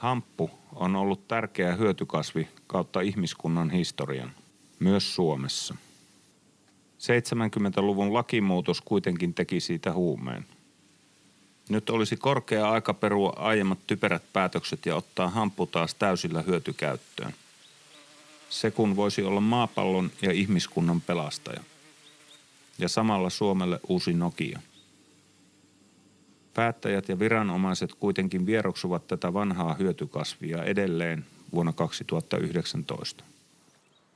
Hamppu on ollut tärkeä hyötykasvi kautta ihmiskunnan historian, myös Suomessa. 70-luvun lakimuutos kuitenkin teki siitä huumeen. Nyt olisi korkea aika perua aiemmat typerät päätökset ja ottaa hamppu taas täysillä hyötykäyttöön. Se kun voisi olla maapallon ja ihmiskunnan pelastaja. Ja samalla Suomelle uusi Nokia. Päättäjät ja viranomaiset kuitenkin vieroksuvat tätä vanhaa hyötykasvia edelleen vuonna 2019.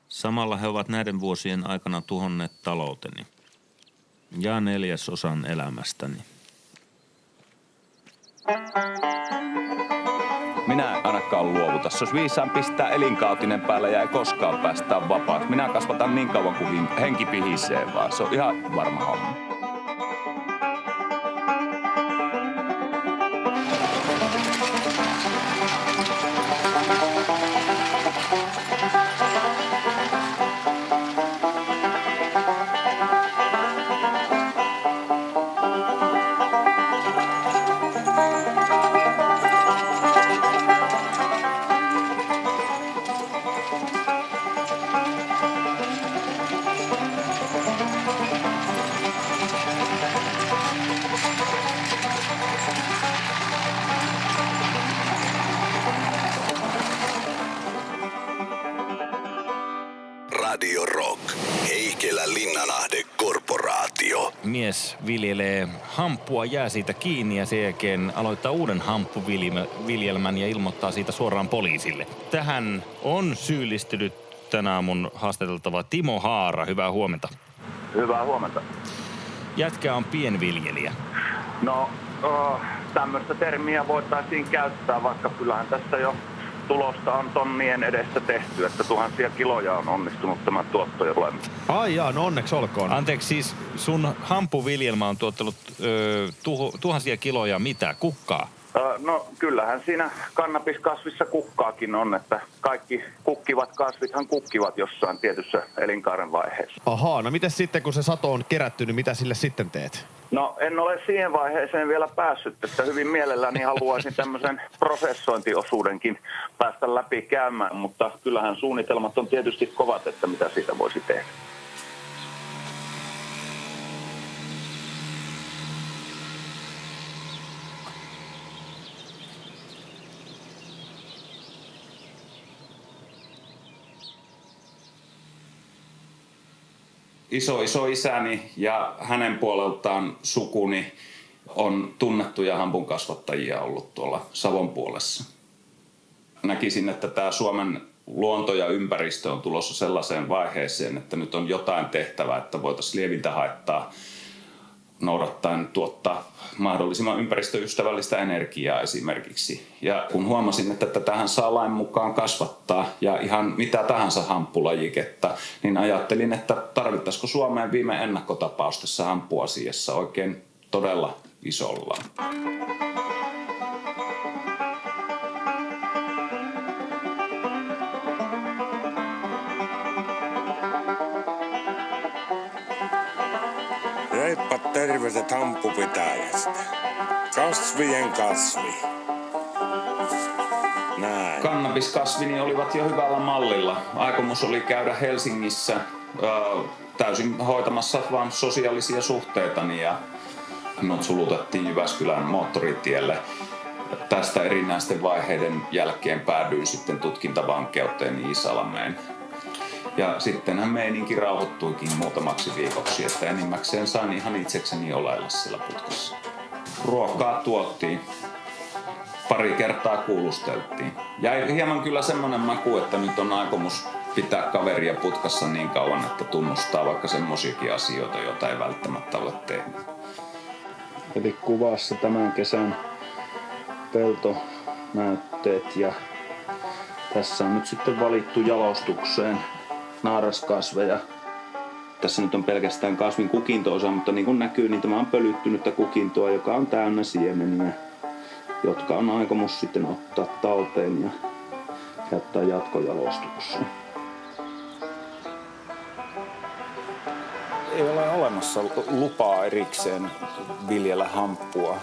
Samalla he ovat näiden vuosien aikana tuhonneet talouteni ja neljäsosan elämästäni. Minä en ainakaan luovuta. Olisi viisaan pistää elinkautinen päällä ja ei koskaan päästä vapaaksi. Minä kasvatan niin kauan kuin henki pihisee vaan. Se on ihan varma homma. Viljelee hamppua, jää siitä kiinni ja sen jälkeen aloittaa uuden hamppuviljelmän ja ilmoittaa siitä suoraan poliisille. Tähän on syyllistynyt tänä aamun haastateltava Timo Haara. Hyvää huomenta. Hyvää huomenta. Jätkä on pienviljelijä. No, oh, tämmöistä termiä voitaisiin käyttää, vaikka kyllähän tässä jo tulosta on tonnien edessä tehty, että tuhansia kiloja on onnistunut tämä tuotto olemaan. Ai jaa, no onneksi olkoon. Anteeksi, siis sun hampuviljelmä on tuottanut ö, tuho, tuhansia kiloja mitä? Kukkaa? No kyllähän siinä kannabiskasvissa kukkaakin on, että kaikki kukkivat kasvithan kukkivat jossain tietyssä elinkaaren vaiheessa. Ahaa, no miten sitten kun se sato on kerätty, niin mitä sille sitten teet? No en ole siihen vaiheeseen vielä päässyt, että hyvin mielelläni haluaisin tämmöisen prosessointiosuudenkin päästä läpi käymään, mutta kyllähän suunnitelmat on tietysti kovat, että mitä siitä voisi tehdä. Iso iso isäni ja hänen puoleltaan sukuni on tunnettuja hampun kasvattajia ollut tuolla Savon puolessa. Näkisin, että tämä Suomen luonto ja ympäristö on tulossa sellaiseen vaiheeseen, että nyt on jotain tehtävää, että voitaisiin lievintä haittaa noudattaen tuottaa mahdollisimman ympäristöystävällistä energiaa esimerkiksi. Ja kun huomasin, että tätähän saa lain mukaan kasvattaa ja ihan mitä tahansa hamppulajiketta, niin ajattelin, että tarvittaisiko Suomeen viime ennakkotapaus tässä hamppuasiassa oikein todella isolla. Terveiset hamppupitäjästä. Kasvien kasvi. Näin. Kannabiskasvini olivat jo hyvällä mallilla. Aikomus oli käydä Helsingissä ö, täysin hoitamassa vaan sosiaalisia suhteitani ja minut sulutettiin Jyväskylän moottoritielle. Tästä erinäisten vaiheiden jälkeen päädyin sitten tutkintavankeuteen Iisalmeen. Ja sittenhän meininki rauhoittuikin muutamaksi viikoksi, että enimmäkseen sain ihan itsekseni oleilla sillä putkassa. Ruokaa tuottiin. Pari kertaa kuulusteltiin. Jäi hieman kyllä semmonen maku, että nyt on aikomus pitää kaveria putkassa niin kauan, että tunnustaa vaikka semmosiakin asioita, joita ei välttämättä ole tehnyt. Eli kuvassa tämän kesän peltonäytteet ja tässä on nyt sitten valittu jalostukseen naaraskasveja. Tässä nyt on pelkästään kasvin kukinto-osa, mutta niin kuin näkyy, niin tämä on pölyttynyttä kukintoa, joka on täynnä siemeniä, jotka on aikomus sitten ottaa talteen ja käyttää jatkojalostukseen. Ei ole olemassa lupaa erikseen viljellä hamppua.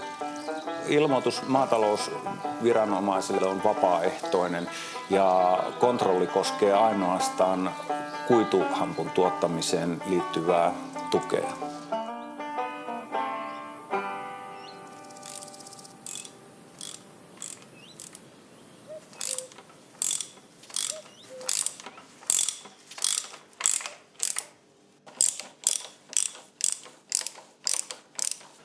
ilmoitus maatalousviranomaisille on vapaaehtoinen ja kontrolli koskee ainoastaan kuituhampun tuottamiseen liittyvää tukea.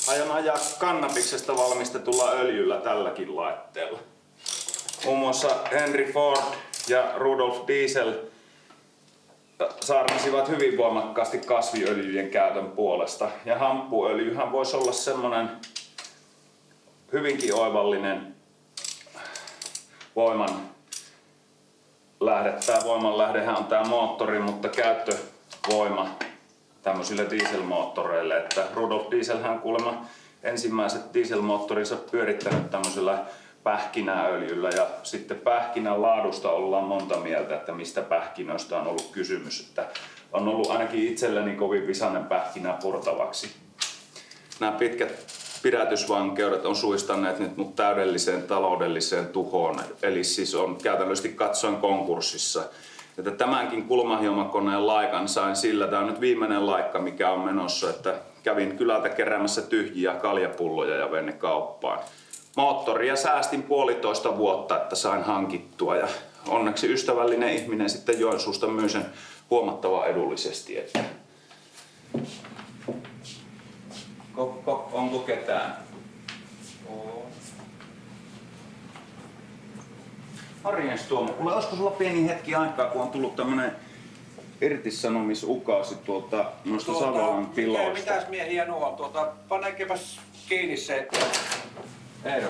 Aion ajaa kannabiksesta valmistetulla öljyllä tälläkin laitteella. Muun muassa Henry Ford ja Rudolf Diesel saarnasivat hyvin voimakkaasti kasviöljyjen käytön puolesta. Ja hamppuöljyhän voisi olla semmoinen hyvinkin oivallinen voiman lähde. Tämä voimanlähdehän on tämä moottori, mutta käyttövoima tämmöisille dieselmoottoreille. Että Rudolf Dieselhän kuulemma ensimmäiset dieselmoottorinsa pyörittänyt tämmöisellä pähkinäöljyllä ja sitten pähkinän laadusta ollaan monta mieltä, että mistä pähkinöistä on ollut kysymys. Että on ollut ainakin itselleni kovin visainen pähkinä purtavaksi. Nämä pitkät pidätysvankeudet on suistaneet nyt mut täydelliseen taloudelliseen tuhoon. Eli siis on käytännössä katsoen konkurssissa. Että tämänkin kulmahiomakoneen laikan sain sillä, tämä on nyt viimeinen laikka, mikä on menossa, että kävin kylältä keräämässä tyhjiä kaljapulloja ja vein ne kauppaan. Moottoria säästin puolitoista vuotta, että sain hankittua ja onneksi ystävällinen ihminen sitten Joensuusta myy sen huomattavan edullisesti. Että... Kokko, onko ketään? Morjens Tuomo, kuule olisiko sulla pieni hetki aikaa, kun on tullut tämmönen irtisanomisukaasi tuolta noista tuota, Savolan tiloista? Mitäs miehiä nuo on? Tuota, panekepas kiinni se, että... Eero,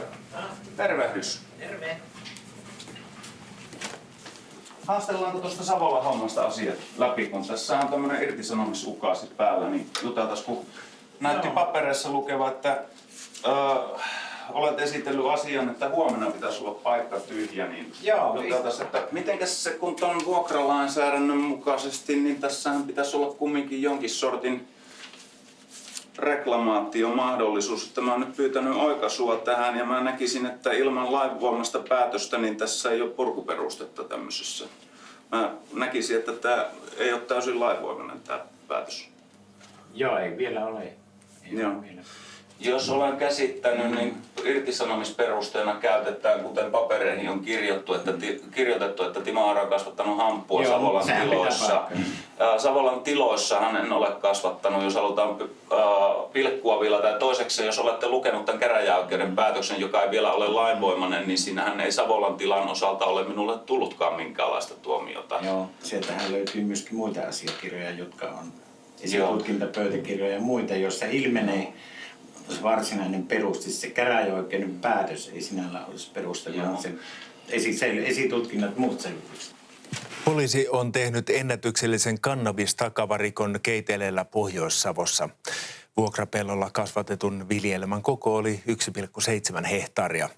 tervehdys. Terve. Haastellaanko tuosta Savolan hommasta asiat läpi, kun tässä on tämmönen irtisanomisukaasi päällä, niin juteltais, kun näytti papereissa lukeva, että öö, olet esitellyt asian, että huomenna pitäisi olla paikka tyhjä, niin Joo, juteltais, että mitenkäs se, kun tuon vuokralainsäädännön mukaisesti, niin tässähän pitäisi olla kumminkin jonkin sortin reklamaatiomahdollisuus, että mä oon nyt pyytänyt oikaisua tähän ja mä näkisin, että ilman lainvoimasta päätöstä niin tässä ei ole purkuperustetta tämmöisessä. Mä näkisin, että tämä ei ole täysin lainvoimainen tämä päätös. Joo, ei vielä ole. Ei Joo. ole vielä. Jos olen käsittänyt, niin irtisanomisperusteena käytetään, kuten papereihin on kirjoittu, että ti, kirjoitettu, että Timo Aaro on kasvattanut hamppua Joo, Savolan tiloissa. Savolan tiloissahan en ole kasvattanut, jos halutaan pilkkua vielä. Tai toiseksi, jos olette lukenut tämän käräjäoikeuden päätöksen, joka ei vielä ole lainvoimainen, niin siinähän ei Savolan tilan osalta ole minulle tullutkaan minkäänlaista tuomiota. Joo, sieltähän löytyy myöskin muita asiakirjoja, jotka on esitutkintapöytäkirjoja ja muita, joissa ilmenee varsinainen peruste, se käräjäoikeuden päätös ei sinällä olisi perustelu, Joo. vaan se esi- sel- esitutkinnat muut selvitykset. Poliisi on tehnyt ennätyksellisen kannabistakavarikon Keiteleellä Pohjois-Savossa. Vuokrapellolla kasvatetun viljelmän koko oli 1,7 hehtaaria.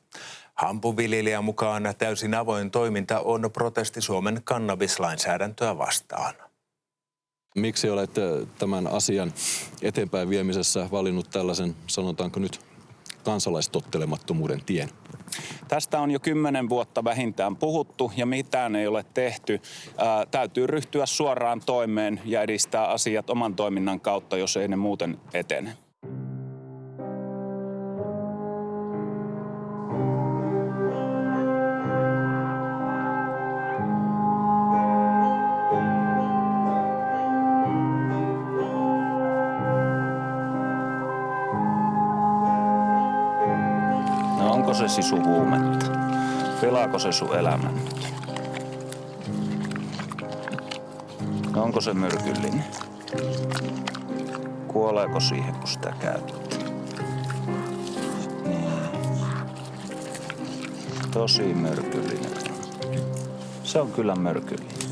Hampuviljelijän mukaan täysin avoin toiminta on protesti Suomen kannabislainsäädäntöä vastaan. Miksi olet tämän asian eteenpäin viemisessä valinnut tällaisen, sanotaanko nyt, kansalaistottelemattomuuden tien? Tästä on jo kymmenen vuotta vähintään puhuttu ja mitään ei ole tehty. Ää, täytyy ryhtyä suoraan toimeen ja edistää asiat oman toiminnan kautta, jos ei ne muuten etene. Se sisu huumetta? Pelaako se sun elämän nyt? Onko se myrkyllinen? Kuoleeko siihen, kun sitä käyttää? Niin. Tosi myrkyllinen. Se on kyllä myrkyllinen.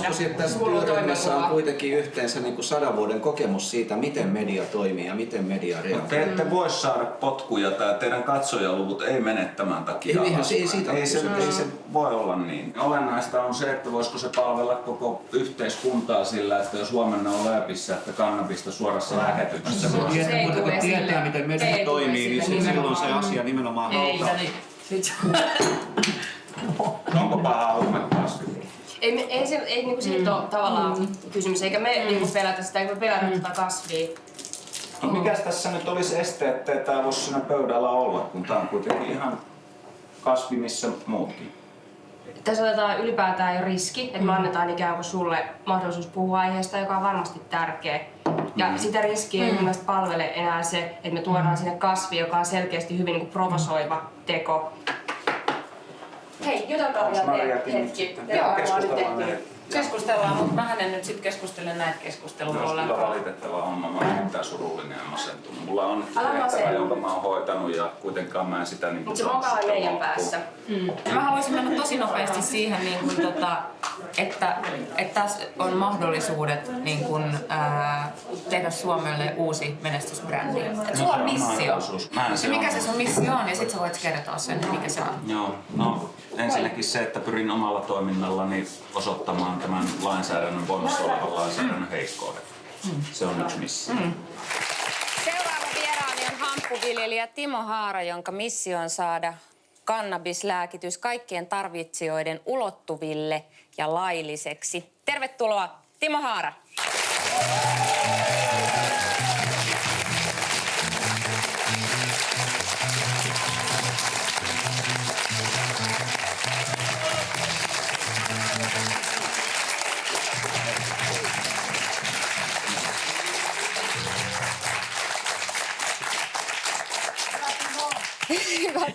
Uskoisin, että tässä työryhmässä on kuitenkin yhteensä niin kuin sadan vuoden kokemus siitä, miten media toimii ja miten media reagoi. Te ette voi saada potkuja tai teidän katsojaluvut ei mene tämän takia Ei, se- ei siitä ei, se, ei se voi olla niin. Olennaista on se, että voisiko se palvella koko yhteiskuntaa sillä, että jos huomenna on läpissä, että kannabista suorassa lähetyksessä. Se voi- tietää, mutta kun tietää, miten Se media toimii, niin se- silloin se asia nimenomaan Ei, halutaan. niin. Onko paha huumekasvi? Ei, me, ei, se, ei niinku siitä ole tavallaan kysymys, eikä me niinku pelätä sitä, eikä me pelätä tätä kasvia. No mikäs tässä nyt olisi este, ettei tämä voisi siinä pöydällä olla, kun tämä on kuitenkin ihan kasvi missä muutkin. Tässä otetaan ylipäätään jo riski, että me annetaan ikään kuin sulle mahdollisuus puhua aiheesta, joka on varmasti tärkeä. Ja Mm. sitä riskiä ei mun mielestä palvele enää se, että me tuodaan sinne kasvi, joka on selkeästi hyvin niin kuin provosoiva teko. Hei, jutelkaa vielä hetki. sitten? Joo, varmaan nyt Keskustellaan. Keskustellaan, mutta mä en nyt sit keskustele näitä Se keskusteluja kyllä valitettava homma. Mä olen erittäin surullinen ja masentunut. Mulla on tehtävä, jonka mä oon hoitanut ja kuitenkaan mä en sitä niin Mutta se mokaa meidän päässä. Mä haluaisin mennä tosi nopeasti siihen, niin kuin, tota, että, että tässä on mahdollisuudet niin kuin, ää, tehdä Suomelle uusi menestysbrändi. Et sulla on missio. Mä en se mikä on. se sun missio on, ja sit sä voit kertoa sen, mikä se on. Joo, no ensinnäkin se, että pyrin omalla toiminnallani osoittamaan tämän lainsäädännön voimassa olevan lainsäädännön heikkoudet. Se on yksi missio. Seuraava vieraani on hamppuviljelijä Timo Haara, jonka missio on saada kannabislääkitys kaikkien tarvitsijoiden ulottuville ja lailliseksi. Tervetuloa, Timo Haara.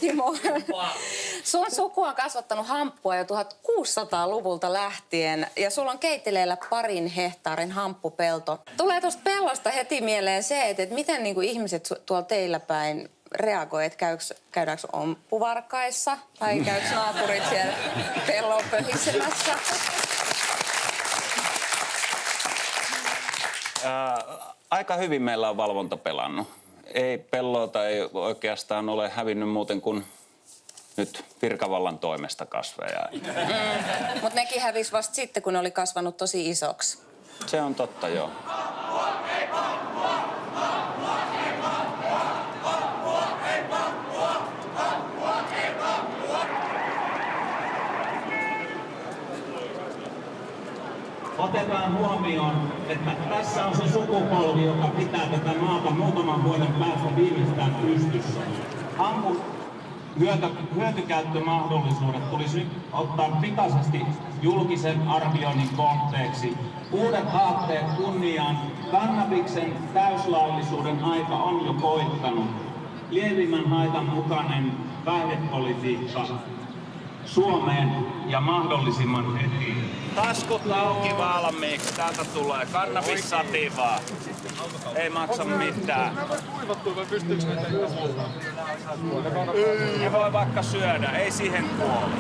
Timo. Sun suku on kasvattanut hamppua jo 1600-luvulta lähtien ja sulla on keiteleellä parin hehtaarin hamppupelto. Tulee tuosta pellosta heti mieleen se, että, että miten niin kuin ihmiset tuolla teillä päin reagoi, että käyks, käydäänkö omppuvarkaissa vai käykö naapurit siellä pellon pöhisemässä? Aika hyvin meillä on valvonta pelannut. Ei pelloota ei oikeastaan ole hävinnyt muuten kuin nyt virkavallan toimesta kasveja. Mm. Mutta nekin hävis vasta sitten, kun ne oli kasvanut tosi isoksi. Se on totta, joo. Otetaan huomioon, että tässä on se sukupolvi, joka pitää tätä maata muutaman vuoden päästä viimeistään pystyssä. Ampu hyöty, hyötykäyttömahdollisuudet tulisi nyt ottaa pikaisesti julkisen arvioinnin kohteeksi. Uudet aatteet kunniaan. Kannabiksen täyslaillisuuden aika on jo koittanut. Lievimmän haitan mukainen päihdepolitiikka Suomeen ja mahdollisimman heti. Taskut auki valmiiksi. Täältä tulee kannabissativaa. Ei maksa mitään. Ne voi vaikka syödä, ei siihen kuole.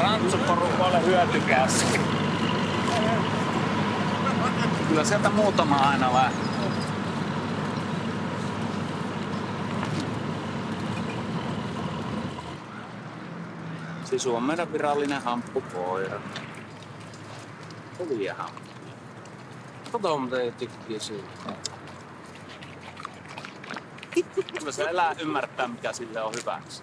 Rantsuporukoille hyötykäski. Kyllä sieltä muutama aina lähtee. Sisu on meidän virallinen hamppukoira. Hyviä hamppuja. Kato, mutta ei tykkää siitä. Kyllä se elää ymmärtää, mikä sille on hyväksi.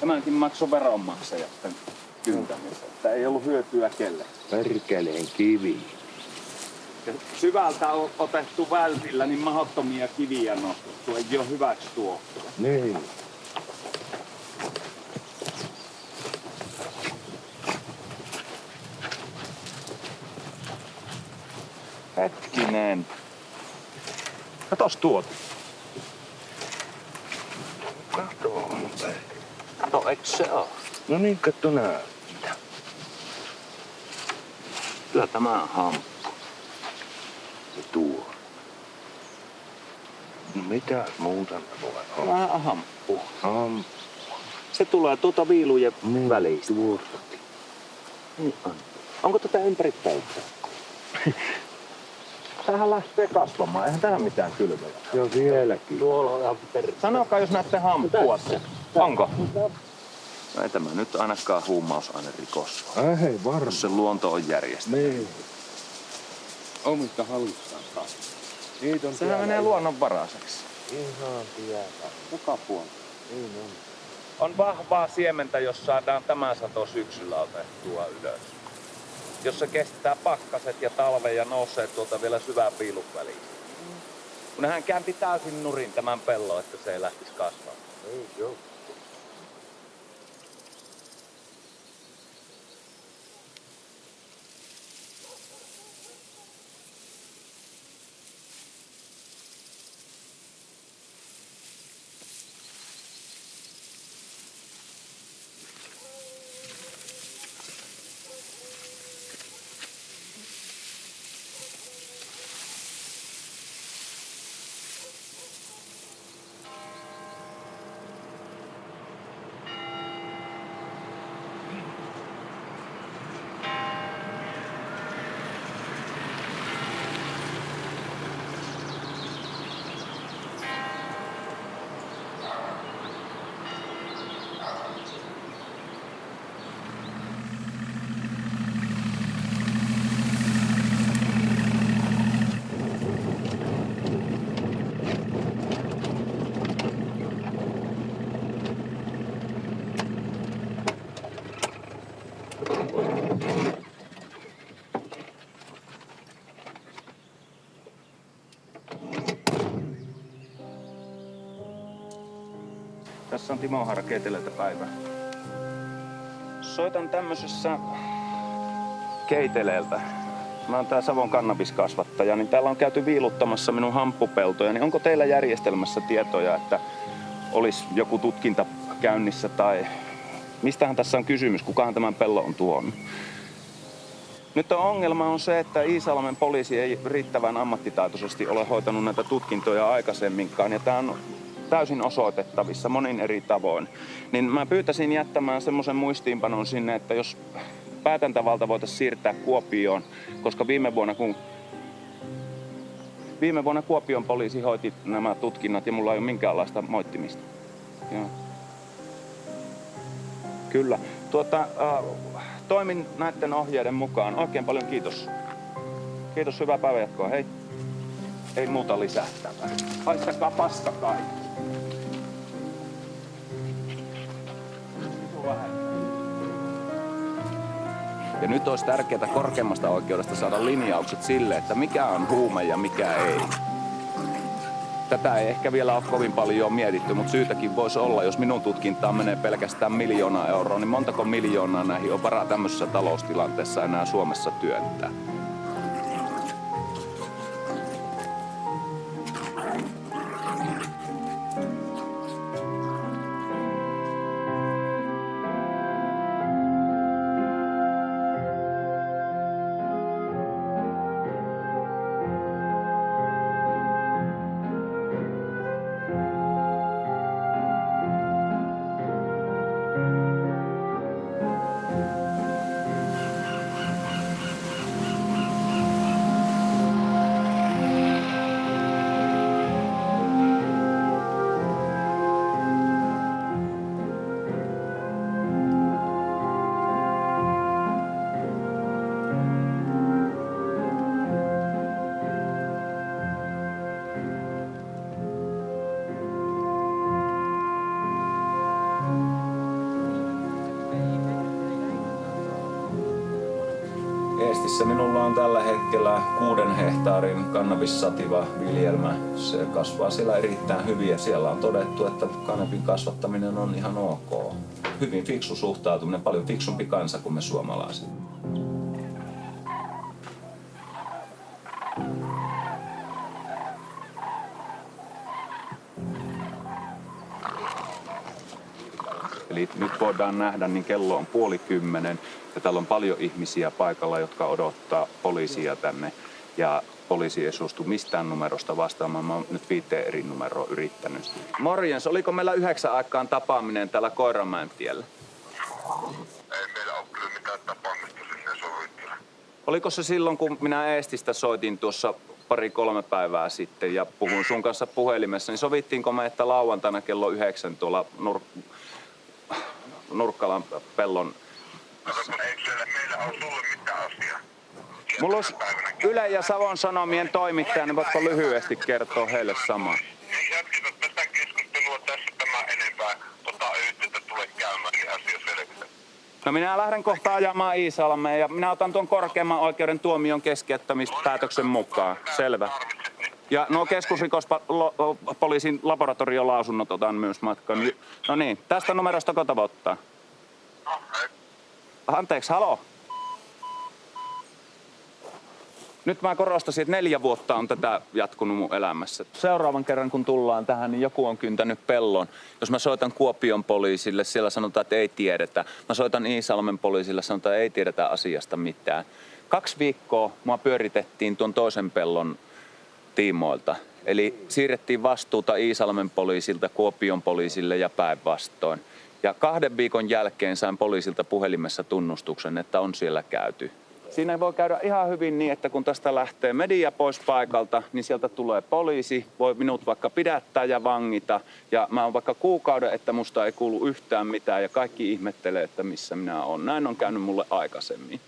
Tämänkin maksoi veronmaksaja tämän kyntämisen. Että ei ollut hyötyä kelle. Perkeleen kivi. Ja syvältä on otettu vältillä niin mahdottomia kiviä nostettu. Ei ole hyväksi tuo. Niin. Hetkinen. Katos tuot. Kato. Kato, eikö se oo? No niin, katso nää. Kyllä tämä on hamppu. Ja tuo. No mitä muuta voi olla? Hamppu. Hamppu. Se tulee tuota viilujen niin, välistä. Tuosta. Niin on. Onko tätä ympäri peltoa? Tähän lähtee kasvamaan. Eihän tähän mitään kylvöjä. Joo, vieläkin. Tuolla on ihan per... Sanokaa, jos näette hamppua. Onko? No ei tämä nyt ainakaan huumausainerikos. Äh, hei, varmaan. Jos se luonto on järjestänyt. Niin. Omista hallussaan taas. Niitä on Sehän menee ihan- luonnonvaraiseksi. Ihan tiedä. Kuka puolella? Niin on. On vahvaa siementä, jos saadaan tämä sato syksyllä otettua ylös. Jos se kestää pakkaset ja talven ja nousee tuolta vielä syvään piilun väliin. Kun hän käänti täysin nurin tämän pellon, että se ei lähtisi kasvamaan. Ei joo. On Timo Haara Keitelältä päivä. Soitan tämmöisessä Keiteleeltä. Mä oon tää Savon kannabiskasvattaja, niin täällä on käyty viiluttamassa minun hamppupeltoja. Niin onko teillä järjestelmässä tietoja, että olisi joku tutkinta käynnissä tai mistähän tässä on kysymys? Kukahan tämän pellon on tuonut? Nyt on ongelma on se, että Iisalmen poliisi ei riittävän ammattitaitoisesti ole hoitanut näitä tutkintoja aikaisemminkaan. Ja tämä on täysin osoitettavissa monin eri tavoin. Niin mä pyytäisin jättämään semmoisen muistiinpanon sinne, että jos päätäntävalta voitaisiin siirtää Kuopioon, koska viime vuonna kun Viime vuonna Kuopion poliisi hoiti nämä tutkinnat ja mulla ei ole minkäänlaista moittimista. Joo. Kyllä. Tuota, äh, toimin näiden ohjeiden mukaan. Oikein paljon kiitos. Kiitos, hyvää päivänjatkoa. Hei. Ei muuta lisättävää. Haistakaa paska kaikki. Ja nyt olisi tärkeää korkeimmasta oikeudesta saada linjaukset sille, että mikä on huume ja mikä ei. Tätä ei ehkä vielä ole kovin paljon mietitty, mutta syytäkin voisi olla, jos minun tutkintaan menee pelkästään miljoona euroa, niin montako miljoonaa näihin on varaa tämmöisessä taloustilanteessa enää Suomessa työntää? Eestissä minulla on tällä hetkellä kuuden hehtaarin kannabissativa viljelmä. Se kasvaa siellä erittäin hyvin ja siellä on todettu, että kanabin kasvattaminen on ihan ok. Hyvin fiksu suhtautuminen, paljon fiksumpi kansa kuin me suomalaiset. Eli nyt voidaan nähdä, niin kello on puoli kymmenen ja täällä on paljon ihmisiä paikalla, jotka odottaa poliisia tänne. Ja poliisi ei suostu mistään numerosta vastaamaan. Mä oon nyt viiteen eri numeroa yrittänyt. Morjens, oliko meillä yhdeksän aikaan tapaaminen täällä Koiramäen tiellä? Oliko se silloin, kun minä Eestistä soitin tuossa pari-kolme päivää sitten ja puhuin sun kanssa puhelimessa, niin sovittiinko me, että lauantaina kello yhdeksän tuolla Nur- Nurkkalan pellon... Mulla olisi Yle ja Savon Sanomien toimittaja, niin voitko lyhyesti kertoa heille samaa? No minä lähden kohta ajamaan Iisalmeen ja minä otan tuon korkeamman oikeuden tuomion keskeyttämispäätöksen mukaan. Selvä. Ja nuo keskusrikospoliisin laboratoriolausunnot otan myös matkaan. No niin, tästä numerosta kota ottaa? Anteeksi, halo? Nyt mä korostasin, että neljä vuotta on tätä jatkunut mun elämässä. Seuraavan kerran kun tullaan tähän, niin joku on kyntänyt pellon. Jos mä soitan Kuopion poliisille, siellä sanotaan, että ei tiedetä. Mä soitan Iisalmen poliisille, sanotaan, että ei tiedetä asiasta mitään. Kaksi viikkoa mua pyöritettiin tuon toisen pellon tiimoilta. Eli siirrettiin vastuuta Iisalmen poliisilta Kuopion poliisille ja päinvastoin. Ja kahden viikon jälkeen sain poliisilta puhelimessa tunnustuksen, että on siellä käyty. Siinä voi käydä ihan hyvin niin, että kun tästä lähtee media pois paikalta, niin sieltä tulee poliisi, voi minut vaikka pidättää ja vangita. Ja mä oon vaikka kuukauden, että musta ei kuulu yhtään mitään ja kaikki ihmettelee, että missä minä olen. Näin on käynyt mulle aikaisemmin.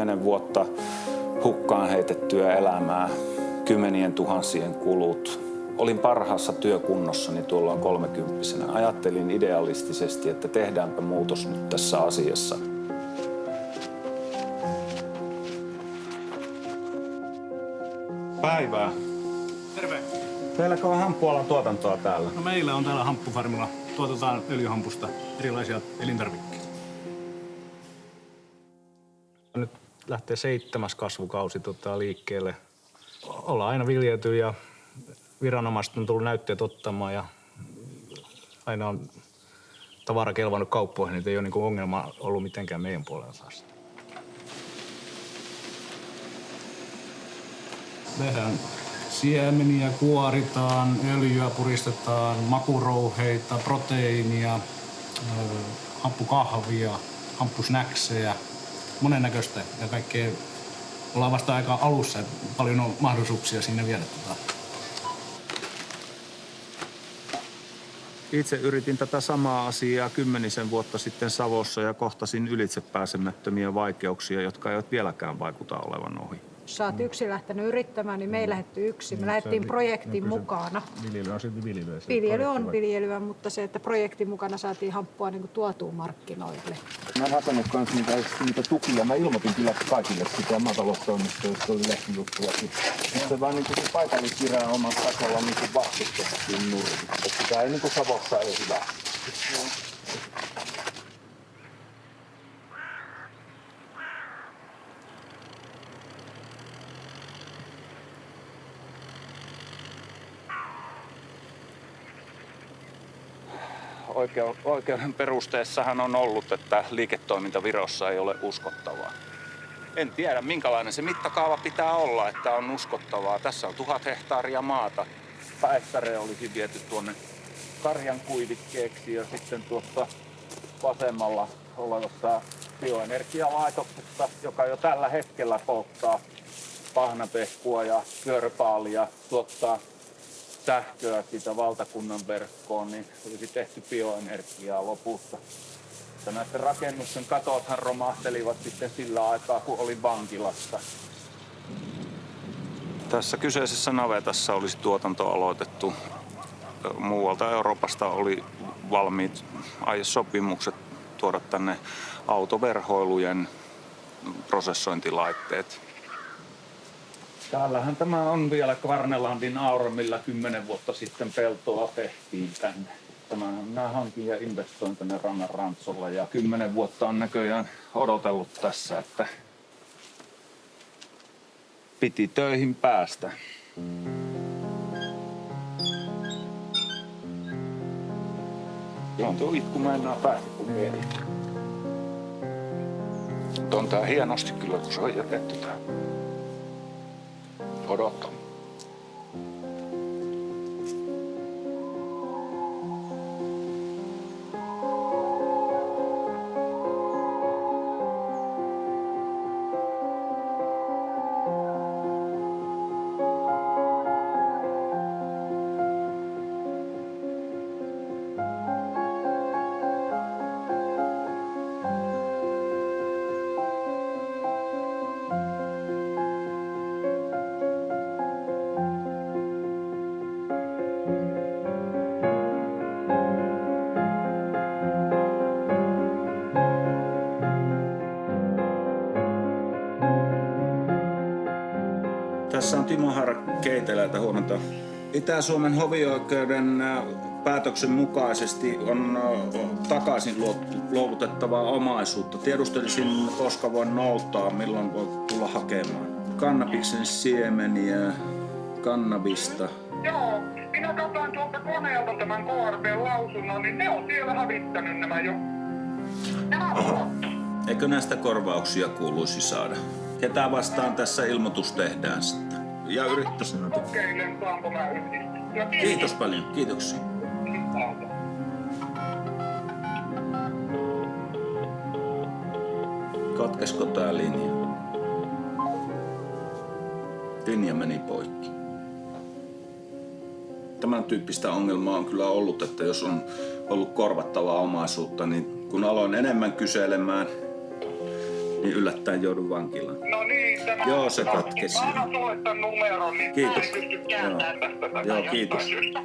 Kymmenen vuotta hukkaan heitettyä elämää, kymmenien tuhansien kulut. Olin parhaassa työkunnossani tuolloin kolmekymppisenä. Ajattelin idealistisesti, että tehdäänpä muutos nyt tässä asiassa. Päivää. Terve. Teilläkö on hamppualan tuotantoa täällä? No meillä on täällä hamppufarmilla. Tuotetaan öljyhampusta erilaisia elintarvikkeita. Lähtee seitsemäs kasvukausi tota, liikkeelle. Ollaan aina viljelty ja viranomaiset on tullut näytteet ottamaan ja aina on tavara kelvannut kauppoihin, niin ei ole niinku ongelma ollut mitenkään meidän puolella taas. Tehdään siemeniä, kuoritaan, öljyä puristetaan, makurouheita, proteiinia, hampukahvia, hampusnäksejä, monennäköistä ja kaikkea. Ollaan vasta aika alussa, että paljon on mahdollisuuksia siinä vielä. Tota. Itse yritin tätä samaa asiaa kymmenisen vuotta sitten Savossa ja kohtasin ylitsepääsemättömiä vaikeuksia, jotka eivät vieläkään vaikuta olevan ohi. Jos sä oot yksin lähtenyt yrittämään, niin me ei lähdetty yksin. Me lähdettiin projektin mukana. Viljely on silti viljelyä. Viljely on viljelyä, mutta se, että projektin mukana saatiin hamppua niin kuin tuotua markkinoille. Mä en hakenut kans niitä, niitä tukia. Mä ilmoitin kyllä kaikille sitä maataloustoimistoista, oli lehtijuttuakin. Se vaan niin kuin se paikallisviranomais tasolla niin vastustettiin nurki. Että sitä ei niin kuin Savossa ei hyvä. Oikeuden perusteessahan on ollut, että liiketoiminta Virossa ei ole uskottavaa. En tiedä, minkälainen se mittakaava pitää olla, että on uskottavaa. Tässä on tuhat hehtaaria maata. Päistäre olisi viety tuonne karjan kuivikkeeksi ja sitten tuossa vasemmalla olevassa bioenergialaitoksessa, joka jo tällä hetkellä polttaa pahnapehkua ja pyöröpaalia, tuottaa sähköä siitä valtakunnan verkkoon, niin olisi tehty bioenergiaa lopussa. Mutta näiden rakennusten katothan romahtelivat sitten sillä aikaa, kun oli vankilassa. Tässä kyseisessä navetassa olisi tuotanto aloitettu. Muualta Euroopasta oli valmiit aiesopimukset tuoda tänne autoverhoilujen prosessointilaitteet. Täällähän tämä on vielä Kvarnelandin aura, kymmenen vuotta sitten peltoa tehtiin tänne. Tämähän minä hankin ja investoin tänne Rannan Rantsolla ja kymmenen vuotta on näköjään odotellut tässä, että piti töihin päästä. Tuo itku mennään päästä kun mieli. Mutta on tää hienosti kyllä, kun se on jätetty tää. Odottaa. Tässä on Timo Haara Keiteläältä huomenta. Itä-Suomen hovioikeuden päätöksen mukaisesti on takaisin luovutettavaa omaisuutta. Tiedustelisin, koska voin noutaa, milloin voi tulla hakemaan. Kannabiksen siemeniä, kannabista. Joo, minä katsoin tuolta koneelta tämän KRP-lausunnon, niin ne on siellä hävittänyt nämä jo. Nämä on Eikö näistä korvauksia kuuluisi saada? Ketä vastaan tässä ilmoitus tehdään sitten? Ja yrittäisin. kokeilen, saanko mä. Kiitos paljon, kiitoksia. Katkesko tää linja? Linja meni poikki. Tämän tyyppistä ongelmaa on kyllä ollut, että jos on ollut korvattavaa omaisuutta, niin kun aloin enemmän kyselemään, niin yllättäen joudun vankilaan. Niin, tämä Joo, se katkesi. Mä annan sulle tämän numeron, niin Kiitos. mä en pysty kääntämään Joo, jostain kiitos. syystä.